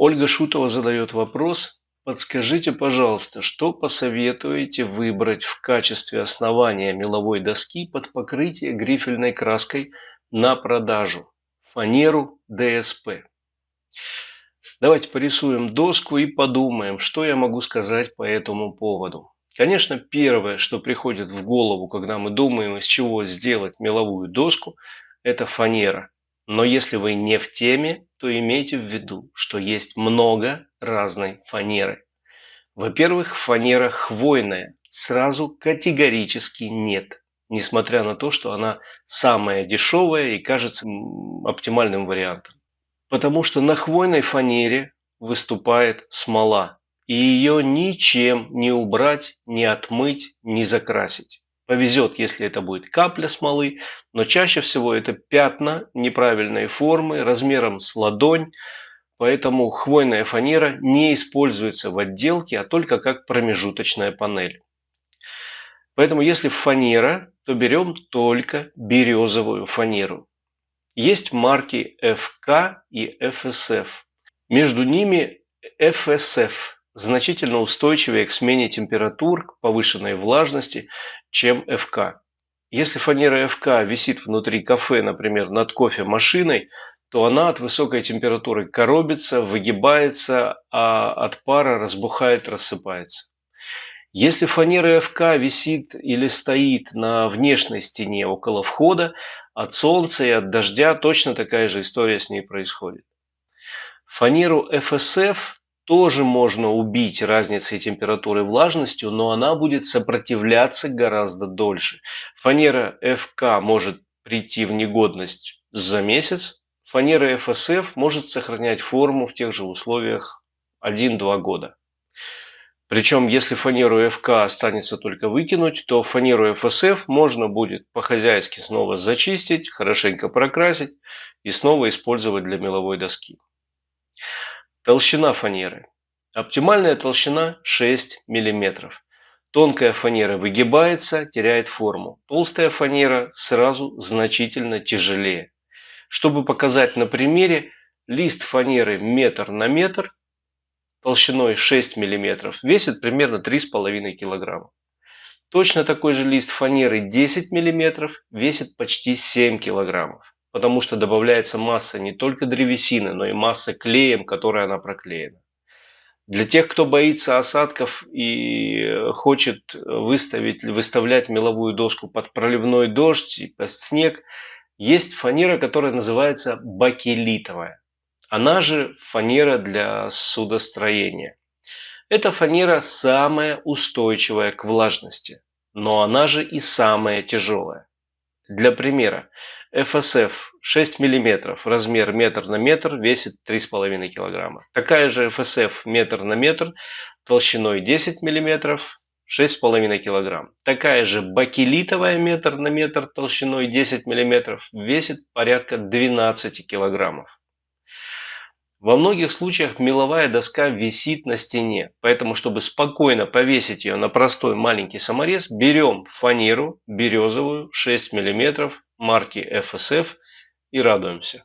Ольга Шутова задает вопрос. Подскажите, пожалуйста, что посоветуете выбрать в качестве основания меловой доски под покрытие грифельной краской на продажу? Фанеру ДСП. Давайте порисуем доску и подумаем, что я могу сказать по этому поводу. Конечно, первое, что приходит в голову, когда мы думаем, из чего сделать меловую доску, это фанера. Но если вы не в теме, то имейте в виду, что есть много разной фанеры. Во-первых, фанера хвойная. Сразу категорически нет. Несмотря на то, что она самая дешевая и кажется оптимальным вариантом. Потому что на хвойной фанере выступает смола. И ее ничем не убрать, не отмыть, не закрасить. Повезет, если это будет капля смолы, но чаще всего это пятна неправильной формы, размером с ладонь, поэтому хвойная фанера не используется в отделке, а только как промежуточная панель. Поэтому если фанера, то берем только березовую фанеру. Есть марки FK и FSF. Между ними FSF значительно устойчивее к смене температур, к повышенной влажности, чем ФК. Если фанера ФК висит внутри кафе, например, над кофемашиной, то она от высокой температуры коробится, выгибается, а от пара разбухает, рассыпается. Если фанера ФК висит или стоит на внешней стене около входа, от солнца и от дождя точно такая же история с ней происходит. Фанеру ФСФ тоже можно убить разницей температуры и влажностью, но она будет сопротивляться гораздо дольше. Фанера ФК может прийти в негодность за месяц, фанера ФСФ может сохранять форму в тех же условиях 1-2 года. Причем, если фанеру ФК останется только выкинуть, то фанеру ФСФ можно будет по-хозяйски снова зачистить, хорошенько прокрасить и снова использовать для меловой доски. Толщина фанеры. Оптимальная толщина 6 мм. Тонкая фанера выгибается, теряет форму. Толстая фанера сразу значительно тяжелее. Чтобы показать на примере, лист фанеры метр на метр толщиной 6 мм весит примерно 3,5 кг. Точно такой же лист фанеры 10 мм весит почти 7 кг потому что добавляется масса не только древесины, но и масса клеем, которой она проклеена. Для тех, кто боится осадков и хочет выставить, выставлять меловую доску под проливной дождь и под снег, есть фанера, которая называется бакелитовая. Она же фанера для судостроения. Эта фанера самая устойчивая к влажности, но она же и самая тяжелая. Для примера, FSF 6 мм, размер метр на метр, весит 3,5 кг. Такая же FSF метр на метр, толщиной 10 мм, 6,5 кг. Такая же бакелитовая метр на метр, толщиной 10 мм, весит порядка 12 килограммов. Во многих случаях меловая доска висит на стене, поэтому, чтобы спокойно повесить ее на простой маленький саморез, берем фанеру березовую 6 мм марки FSF и радуемся.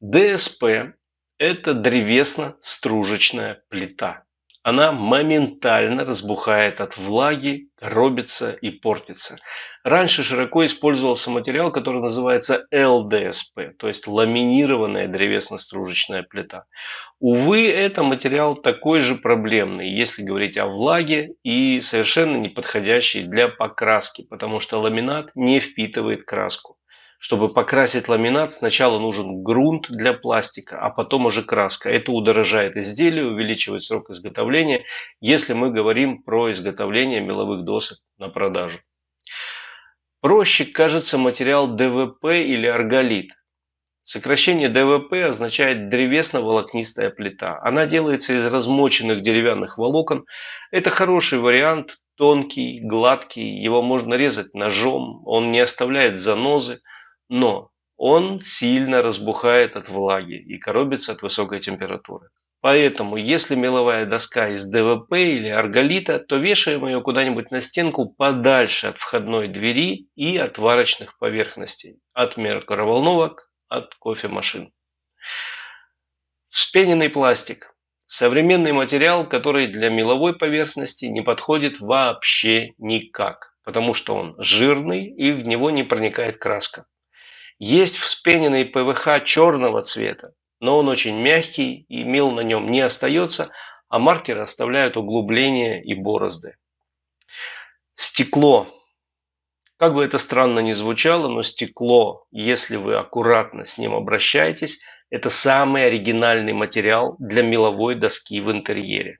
ДСП – это древесно-стружечная плита она моментально разбухает от влаги, коробится и портится. Раньше широко использовался материал, который называется ЛДСП, то есть ламинированная древесно-стружечная плита. Увы, это материал такой же проблемный, если говорить о влаге, и совершенно не подходящий для покраски, потому что ламинат не впитывает краску. Чтобы покрасить ламинат, сначала нужен грунт для пластика, а потом уже краска. Это удорожает изделие, увеличивает срок изготовления, если мы говорим про изготовление меловых досок на продажу. Проще кажется материал ДВП или арголит. Сокращение ДВП означает древесно-волокнистая плита. Она делается из размоченных деревянных волокон. Это хороший вариант, тонкий, гладкий. Его можно резать ножом, он не оставляет занозы но он сильно разбухает от влаги и коробится от высокой температуры. Поэтому, если меловая доска из ДВП или арголита, то вешаем ее куда-нибудь на стенку подальше от входной двери и от варочных поверхностей, от микроволновок, от кофемашин. Вспененный пластик. Современный материал, который для меловой поверхности не подходит вообще никак, потому что он жирный и в него не проникает краска. Есть вспененный ПВХ черного цвета, но он очень мягкий и мел на нем не остается, а маркеры оставляют углубления и борозды. Стекло. Как бы это странно ни звучало, но стекло, если вы аккуратно с ним обращаетесь, это самый оригинальный материал для меловой доски в интерьере.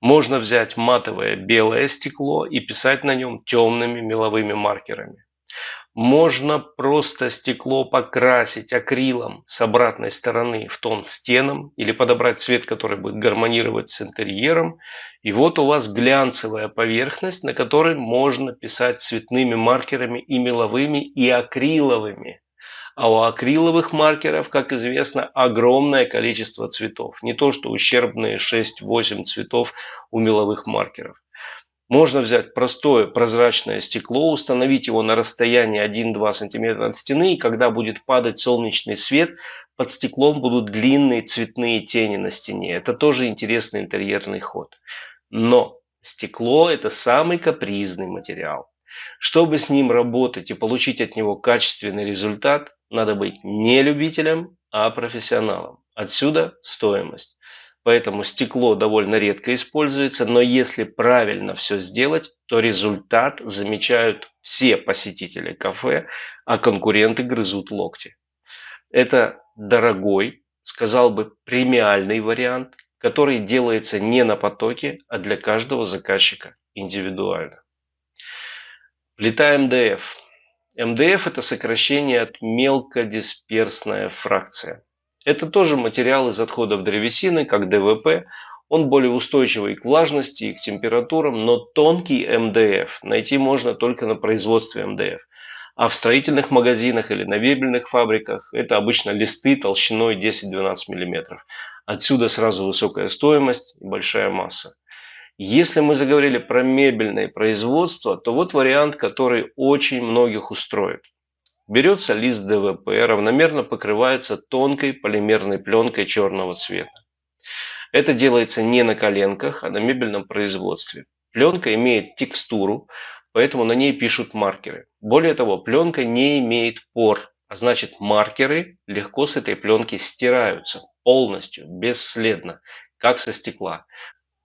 Можно взять матовое белое стекло и писать на нем темными меловыми маркерами. Можно просто стекло покрасить акрилом с обратной стороны в тон стенам или подобрать цвет, который будет гармонировать с интерьером. И вот у вас глянцевая поверхность, на которой можно писать цветными маркерами и меловыми, и акриловыми. А у акриловых маркеров, как известно, огромное количество цветов. Не то, что ущербные 6-8 цветов у меловых маркеров. Можно взять простое прозрачное стекло, установить его на расстоянии 1-2 см от стены, и когда будет падать солнечный свет, под стеклом будут длинные цветные тени на стене. Это тоже интересный интерьерный ход. Но стекло – это самый капризный материал. Чтобы с ним работать и получить от него качественный результат, надо быть не любителем, а профессионалом. Отсюда стоимость. Поэтому стекло довольно редко используется, но если правильно все сделать, то результат замечают все посетители кафе, а конкуренты грызут локти. Это дорогой, сказал бы премиальный вариант, который делается не на потоке, а для каждого заказчика индивидуально. Плита МДФ. МДФ – это сокращение от мелкодисперсная фракция. Это тоже материал из отходов древесины, как ДВП. Он более устойчивый к влажности и к температурам, но тонкий МДФ найти можно только на производстве МДФ. А в строительных магазинах или на мебельных фабриках это обычно листы толщиной 10-12 мм. Отсюда сразу высокая стоимость и большая масса. Если мы заговорили про мебельное производство, то вот вариант, который очень многих устроит. Берется лист ДВП, равномерно покрывается тонкой полимерной пленкой черного цвета. Это делается не на коленках, а на мебельном производстве. Пленка имеет текстуру, поэтому на ней пишут маркеры. Более того, пленка не имеет пор, а значит маркеры легко с этой пленки стираются полностью, бесследно, как со стекла.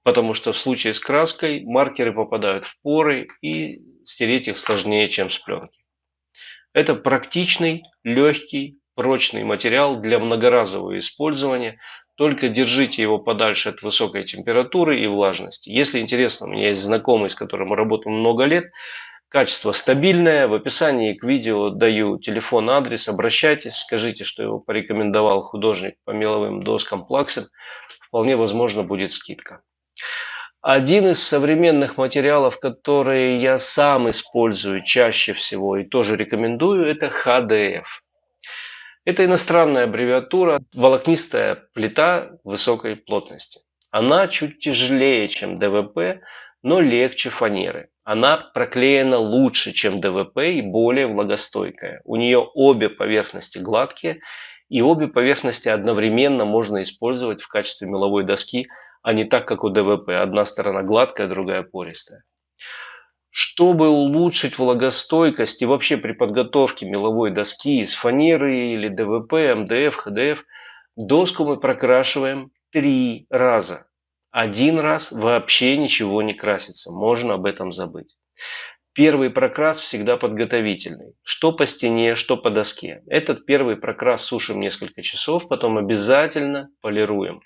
Потому что в случае с краской маркеры попадают в поры и стереть их сложнее, чем с пленки. Это практичный, легкий, прочный материал для многоразового использования. Только держите его подальше от высокой температуры и влажности. Если интересно, у меня есть знакомый, с которым мы работаем много лет. Качество стабильное. В описании к видео даю телефон, адрес. Обращайтесь, скажите, что его порекомендовал художник по меловым доскам Плаксин. Вполне возможно будет скидка. Один из современных материалов, которые я сам использую чаще всего и тоже рекомендую, это HDF. Это иностранная аббревиатура волокнистая плита высокой плотности. Она чуть тяжелее, чем ДВП, но легче фанеры. Она проклеена лучше, чем ДВП и более влагостойкая. У нее обе поверхности гладкие, и обе поверхности одновременно можно использовать в качестве меловой доски – а не так, как у ДВП. Одна сторона гладкая, другая пористая. Чтобы улучшить влагостойкость и вообще при подготовке меловой доски из фанеры или ДВП, МДФ, ХДФ, доску мы прокрашиваем три раза. Один раз вообще ничего не красится, можно об этом забыть. Первый прокрас всегда подготовительный. Что по стене, что по доске. Этот первый прокрас сушим несколько часов, потом обязательно полируем.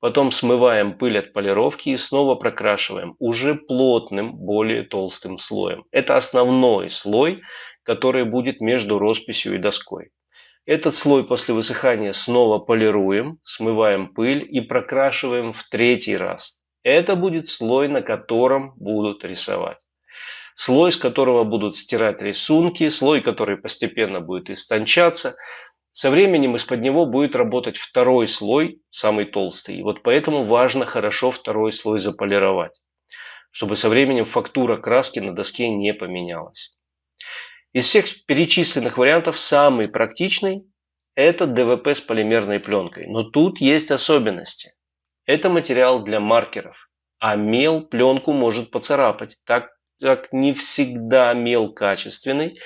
Потом смываем пыль от полировки и снова прокрашиваем уже плотным, более толстым слоем. Это основной слой, который будет между росписью и доской. Этот слой после высыхания снова полируем, смываем пыль и прокрашиваем в третий раз. Это будет слой, на котором будут рисовать. Слой, с которого будут стирать рисунки, слой, который постепенно будет истончаться – со временем из-под него будет работать второй слой, самый толстый. И вот поэтому важно хорошо второй слой заполировать, чтобы со временем фактура краски на доске не поменялась. Из всех перечисленных вариантов самый практичный – это ДВП с полимерной пленкой. Но тут есть особенности. Это материал для маркеров, а мел пленку может поцарапать, так как не всегда мел качественный,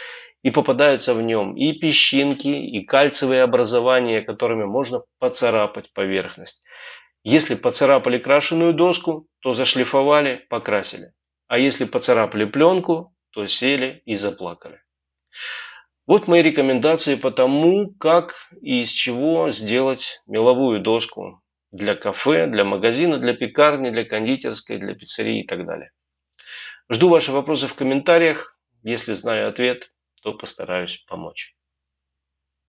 и попадаются в нем и песчинки, и кальциевые образования, которыми можно поцарапать поверхность. Если поцарапали крашеную доску, то зашлифовали, покрасили. А если поцарапали пленку, то сели и заплакали. Вот мои рекомендации по тому, как и из чего сделать меловую доску для кафе, для магазина, для пекарни, для кондитерской, для пиццерии и так далее. Жду ваши вопросы в комментариях. Если знаю ответ, то постараюсь помочь.